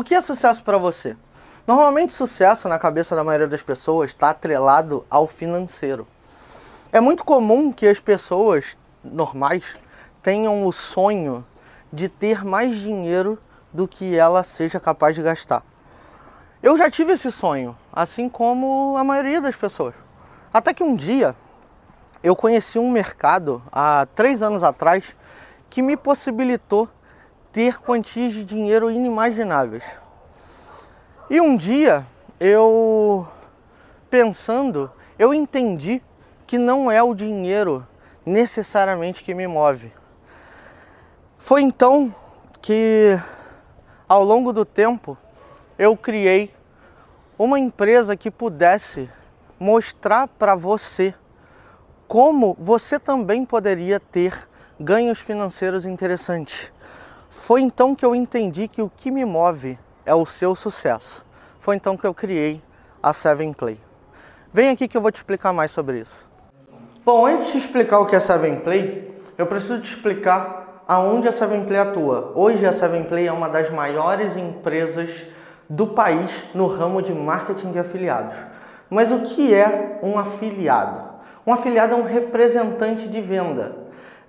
O que é sucesso para você? Normalmente sucesso na cabeça da maioria das pessoas está atrelado ao financeiro. É muito comum que as pessoas normais tenham o sonho de ter mais dinheiro do que ela seja capaz de gastar. Eu já tive esse sonho, assim como a maioria das pessoas. Até que um dia eu conheci um mercado há três anos atrás que me possibilitou ter quantias de dinheiro inimagináveis. E um dia eu pensando, eu entendi que não é o dinheiro necessariamente que me move. Foi então que ao longo do tempo eu criei uma empresa que pudesse mostrar para você como você também poderia ter ganhos financeiros interessantes. Foi então que eu entendi que o que me move é o seu sucesso. Foi então que eu criei a Seven Play. Vem aqui que eu vou te explicar mais sobre isso. Bom, antes de explicar o que é Seven Play, eu preciso te explicar aonde a Seven Play atua. Hoje a Seven Play é uma das maiores empresas do país no ramo de marketing de afiliados. Mas o que é um afiliado? Um afiliado é um representante de venda.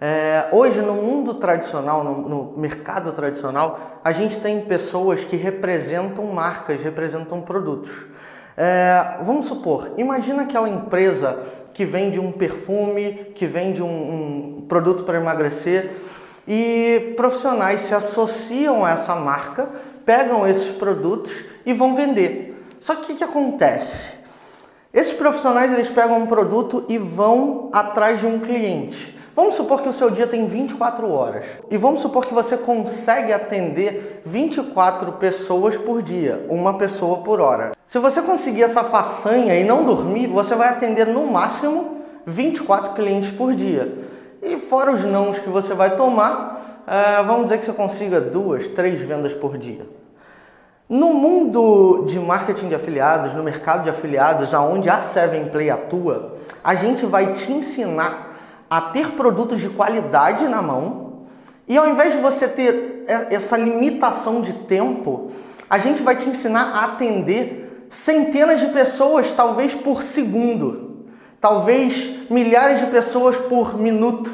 É, hoje, no mundo tradicional, no, no, mercado tradicional, a gente tem pessoas que representam marcas, representam produtos. É, vamos supor, imagina aquela empresa que vende um perfume, que vende um, um produto para emagrecer e profissionais se associam a essa marca pegam esses produtos e vão vender. Só que o que acontece? Esses profissionais eles pegam um produto e vão atrás de um cliente. Vamos supor que o seu dia tem 24 horas e vamos supor que você consegue atender 24 pessoas por dia, uma pessoa por hora. Se você conseguir essa façanha e não dormir, você vai atender no máximo 24 clientes por dia. E fora os nãos que você vai tomar, uh, vamos dizer que você consiga duas, três vendas por dia. No mundo de marketing de afiliados, no mercado de afiliados, aonde a 7play atua, a gente vai te ensinar a ter produtos de qualidade na mão e ao invés de você ter essa limitação de tempo, a gente vai te ensinar a atender centenas de pessoas, talvez por segundo, talvez milhares de pessoas por minuto.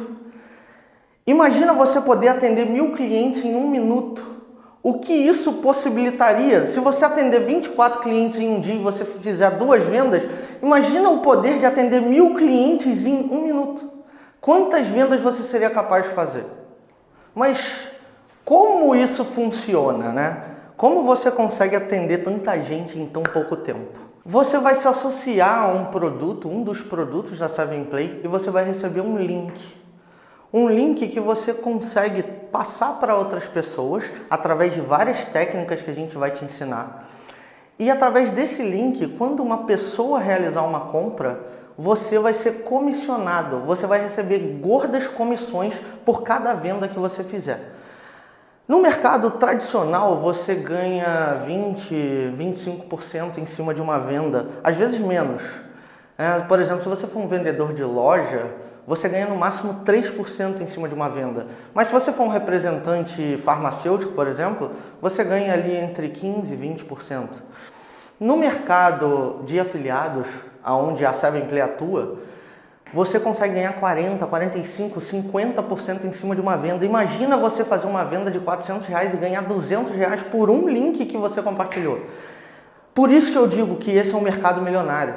Imagina você poder atender mil clientes em um minuto. O que isso possibilitaria? Se você atender 24 clientes em um dia e você fizer duas vendas, imagina o poder de atender mil clientes em um minuto. Quantas vendas você seria capaz de fazer? Mas como isso funciona, né? Como você consegue atender tanta gente em tão pouco tempo? Você vai se associar a um produto, um dos produtos da 7play e você vai receber um link um link que você consegue passar para outras pessoas através de várias técnicas que a gente vai te ensinar. E através desse link, quando uma pessoa realizar uma compra, você vai ser comissionado, você vai receber gordas comissões por cada venda que você fizer. No mercado tradicional, você ganha 20, 25% em cima de uma venda, às vezes menos. É, por exemplo, se você for um vendedor de loja, você ganha no máximo 3% em cima de uma venda. Mas se você for um representante farmacêutico, por exemplo, você ganha ali entre 15% e 20%. No mercado de afiliados, onde a 7play atua, você consegue ganhar 40, 45, 50% em cima de uma venda. Imagina você fazer uma venda de 400 reais e ganhar 200 reais por um link que você compartilhou. Por isso que eu digo que esse é um mercado milionário.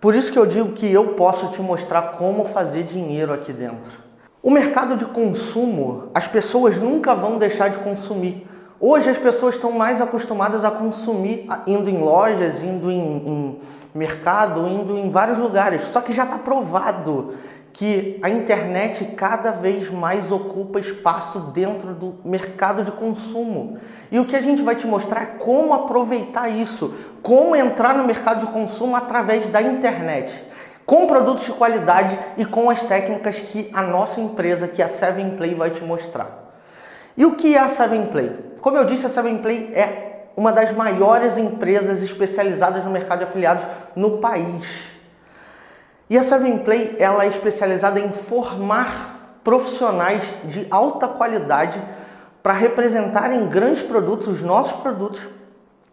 Por isso que eu digo que eu posso te mostrar como fazer dinheiro aqui dentro. O mercado de consumo, as pessoas nunca vão deixar de consumir. Hoje as pessoas estão mais acostumadas a consumir indo em lojas, indo em, em mercado, indo em vários lugares. Só que já está provado que a internet cada vez mais ocupa espaço dentro do mercado de consumo. E o que a gente vai te mostrar é como aproveitar isso, como entrar no mercado de consumo através da internet, com produtos de qualidade e com as técnicas que a nossa empresa, que é a 7play, vai te mostrar. E o que é a 7play? Como eu disse, a 7play é uma das maiores empresas especializadas no mercado de afiliados no país. E a 7play ela é especializada em formar profissionais de alta qualidade para representarem grandes produtos, os nossos produtos,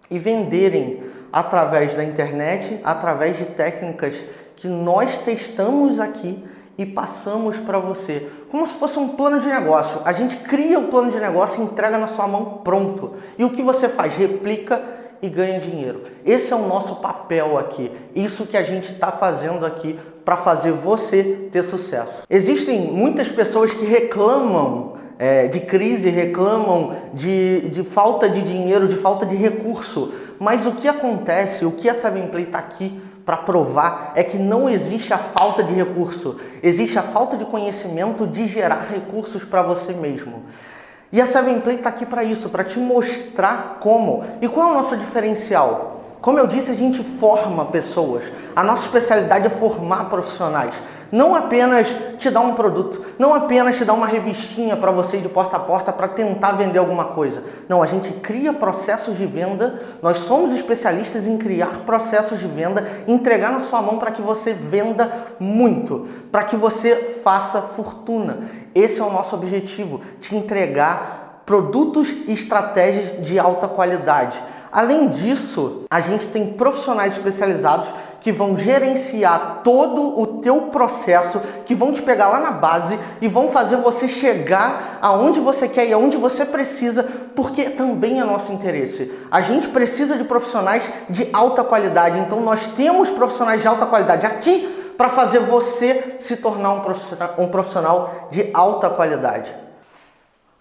e venderem através da internet, através de técnicas que nós testamos aqui e passamos para você, como se fosse um plano de negócio. A gente cria o plano de negócio e entrega na sua mão pronto. E o que você faz? Replica e ganha dinheiro. Esse é o nosso papel aqui. Isso que a gente está fazendo aqui para fazer você ter sucesso. Existem muitas pessoas que reclamam é, de crise, reclamam de, de falta de dinheiro, de falta de recurso. Mas o que acontece, o que a Seven Play está aqui para provar é que não existe a falta de recurso, existe a falta de conhecimento de gerar recursos para você mesmo. E a Seven Play está aqui para isso, para te mostrar como. E qual é o nosso diferencial? Como eu disse, a gente forma pessoas. A nossa especialidade é formar profissionais. Não apenas te dar um produto, não apenas te dar uma revistinha para você ir de porta a porta para tentar vender alguma coisa. Não, a gente cria processos de venda. Nós somos especialistas em criar processos de venda, entregar na sua mão para que você venda muito, para que você faça fortuna. Esse é o nosso objetivo, te entregar produtos e estratégias de alta qualidade. Além disso, a gente tem profissionais especializados que vão gerenciar todo o teu processo, que vão te pegar lá na base e vão fazer você chegar aonde você quer e aonde você precisa, porque também é nosso interesse. A gente precisa de profissionais de alta qualidade, então nós temos profissionais de alta qualidade aqui para fazer você se tornar um profissional, um profissional de alta qualidade.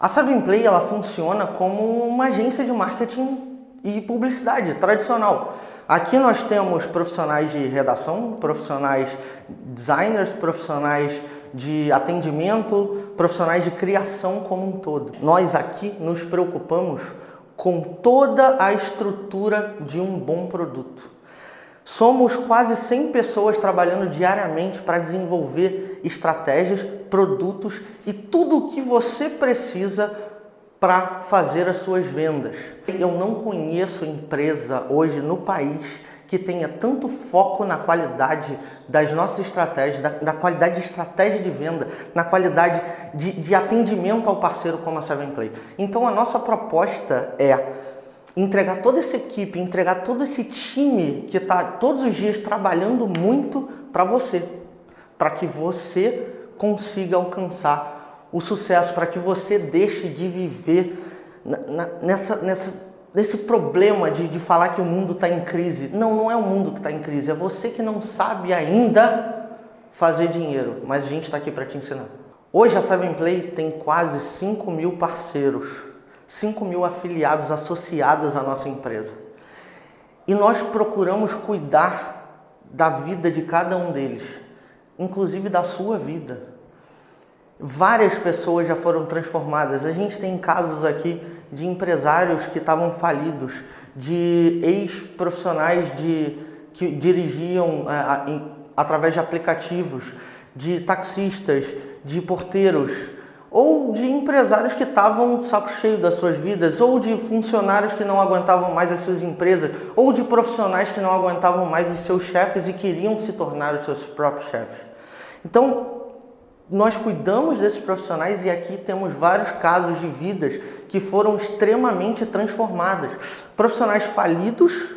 A Seven Play ela funciona como uma agência de marketing e publicidade tradicional. Aqui nós temos profissionais de redação, profissionais designers, profissionais de atendimento, profissionais de criação como um todo. Nós aqui nos preocupamos com toda a estrutura de um bom produto. Somos quase 100 pessoas trabalhando diariamente para desenvolver estratégias, produtos e tudo o que você precisa para fazer as suas vendas. Eu não conheço empresa hoje no país que tenha tanto foco na qualidade das nossas estratégias, da, da qualidade de estratégia de venda, na qualidade de, de atendimento ao parceiro como a Seven Play. Então a nossa proposta é entregar toda essa equipe, entregar todo esse time que está todos os dias trabalhando muito para você, para que você consiga alcançar o sucesso, para que você deixe de viver nessa, nessa, nesse problema de, de falar que o mundo está em crise. Não, não é o mundo que está em crise, é você que não sabe ainda fazer dinheiro, mas a gente está aqui para te ensinar. Hoje a Seven Play tem quase 5 mil parceiros, 5 mil afiliados associados à nossa empresa. E nós procuramos cuidar da vida de cada um deles, inclusive da sua vida. Várias pessoas já foram transformadas. A gente tem casos aqui de empresários que estavam falidos, de ex-profissionais que dirigiam é, em, através de aplicativos, de taxistas, de porteiros, ou de empresários que estavam de saco cheio das suas vidas, ou de funcionários que não aguentavam mais as suas empresas, ou de profissionais que não aguentavam mais os seus chefes e queriam se tornar os seus próprios chefes. Então, nós cuidamos desses profissionais e aqui temos vários casos de vidas que foram extremamente transformadas. Profissionais falidos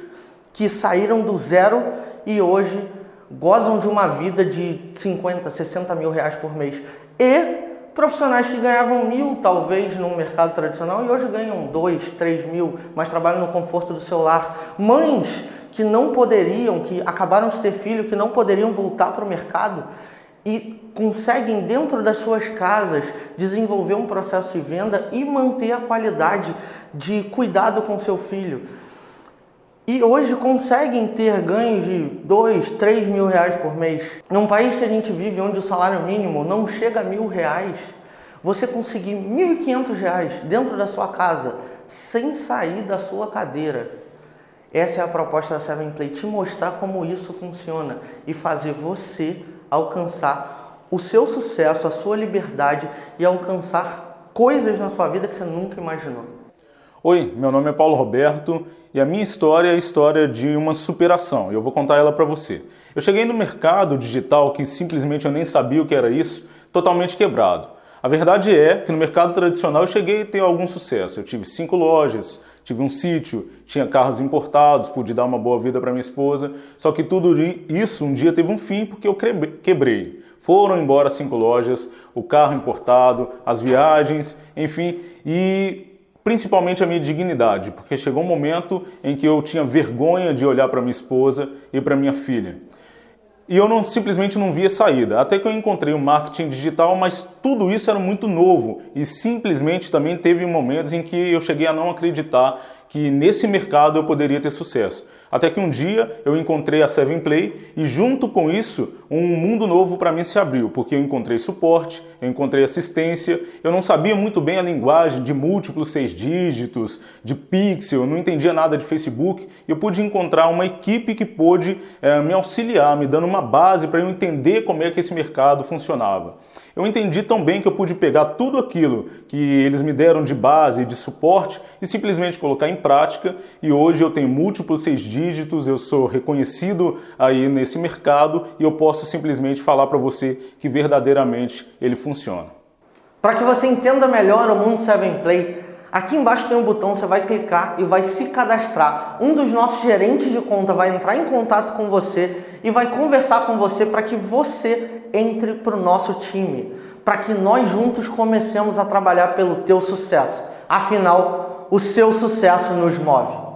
que saíram do zero e hoje gozam de uma vida de 50, 60 mil reais por mês. E profissionais que ganhavam mil, talvez, no mercado tradicional e hoje ganham dois, três mil, mas trabalham no conforto do seu lar. Mães que não poderiam, que acabaram de ter filho, que não poderiam voltar para o mercado e conseguem dentro das suas casas desenvolver um processo de venda e manter a qualidade de cuidado com seu filho. E hoje conseguem ter ganhos de 2, 3 mil reais por mês. Num país que a gente vive onde o salário mínimo não chega a mil reais, você conseguir 1.500 reais dentro da sua casa sem sair da sua cadeira. Essa é a proposta da Seven Play, te mostrar como isso funciona e fazer você alcançar o seu sucesso, a sua liberdade e alcançar coisas na sua vida que você nunca imaginou. Oi, meu nome é Paulo Roberto e a minha história é a história de uma superação e eu vou contar ela para você. Eu cheguei no mercado digital que simplesmente eu nem sabia o que era isso, totalmente quebrado. A verdade é que no mercado tradicional eu cheguei a ter algum sucesso. Eu tive cinco lojas, tive um sítio, tinha carros importados, pude dar uma boa vida para minha esposa. Só que tudo isso um dia teve um fim porque eu quebrei. Foram embora cinco lojas, o carro importado, as viagens, enfim, e principalmente a minha dignidade, porque chegou um momento em que eu tinha vergonha de olhar para minha esposa e para minha filha. E eu não, simplesmente não via saída. Até que eu encontrei o marketing digital, mas tudo isso era muito novo e simplesmente também teve momentos em que eu cheguei a não acreditar que nesse mercado eu poderia ter sucesso. Até que um dia eu encontrei a Seven Play e junto com isso um mundo novo para mim se abriu, porque eu encontrei suporte, eu encontrei assistência, eu não sabia muito bem a linguagem de múltiplos seis dígitos, de pixel, não entendia nada de Facebook, e eu pude encontrar uma equipe que pôde é, me auxiliar, me dando uma base para eu entender como é que esse mercado funcionava. Eu entendi tão bem que eu pude pegar tudo aquilo que eles me deram de base, de suporte e simplesmente colocar em prática e hoje eu tenho múltiplos seis dígitos, eu sou reconhecido aí nesse mercado e eu posso simplesmente falar para você que verdadeiramente ele funciona. Para que você entenda melhor o Mundo 7 Play, Aqui embaixo tem um botão, você vai clicar e vai se cadastrar. Um dos nossos gerentes de conta vai entrar em contato com você e vai conversar com você para que você entre para o nosso time, para que nós juntos comecemos a trabalhar pelo teu sucesso. Afinal, o seu sucesso nos move.